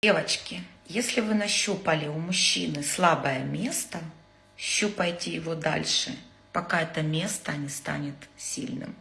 Девочки, если вы нащупали у мужчины слабое место, щупайте его дальше, пока это место не станет сильным.